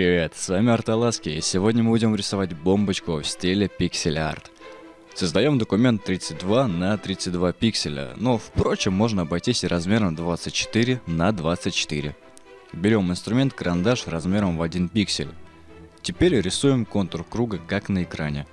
Привет, с вами Арталаски, и сегодня мы будем рисовать бомбочку в стиле пиксель-арт. Создаем документ 32 на 32 пикселя, но впрочем можно обойтись и размером 24 на 24. Берем инструмент карандаш размером в 1 пиксель. Теперь рисуем контур круга как на экране.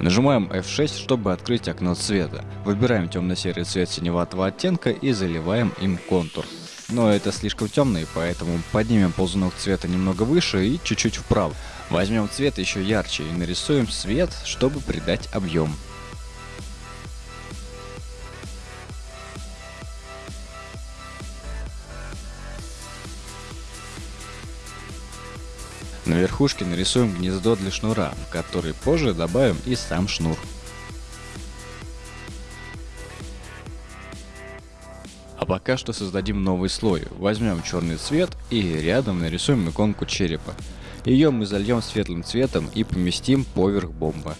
Нажимаем F6, чтобы открыть окно цвета. Выбираем темно-серый цвет синеватого оттенка и заливаем им контур. Но это слишком темный, поэтому поднимем ползунок цвета немного выше и чуть-чуть вправо. Возьмем цвет еще ярче и нарисуем свет, чтобы придать объем. На верхушке нарисуем гнездо для шнура, в который позже добавим и сам шнур. А пока что создадим новый слой. Возьмем черный цвет и рядом нарисуем иконку черепа. Ее мы зальем светлым цветом и поместим поверх бомбы.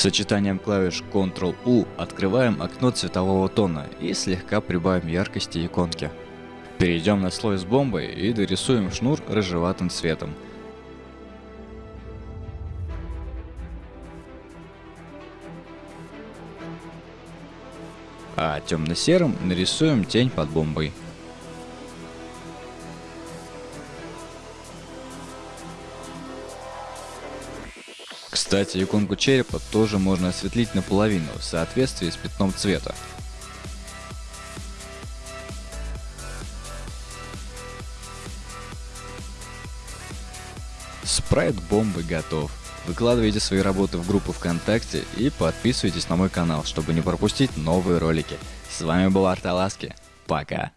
Сочетанием клавиш Ctrl-U открываем окно цветового тона и слегка прибавим яркости иконки. Перейдем на слой с бомбой и дорисуем шнур рыжеватым цветом. А темно-серым нарисуем тень под бомбой. Кстати, иконку черепа тоже можно осветлить наполовину в соответствии с пятном цвета. Спрайт бомбы готов. Выкладывайте свои работы в группу ВКонтакте и подписывайтесь на мой канал, чтобы не пропустить новые ролики. С вами был Арталаски. Пока.